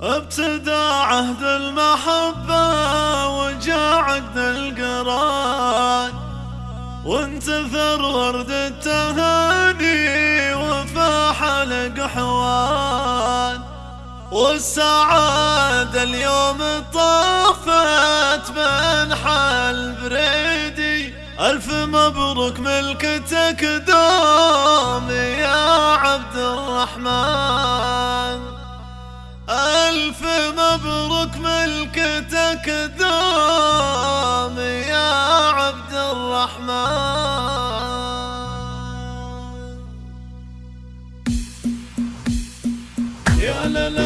ابتدى عهد المحبة وجاء عقد القران وانتثر ورد التهاني وفاح الاقحوان والسعادة اليوم طافت من حال بريدي. ألف مبروك ملكتك دوم يا عبد الرحمن. ألف مبروك ملكتك دوم يا عبد الرحمن. يا لا لا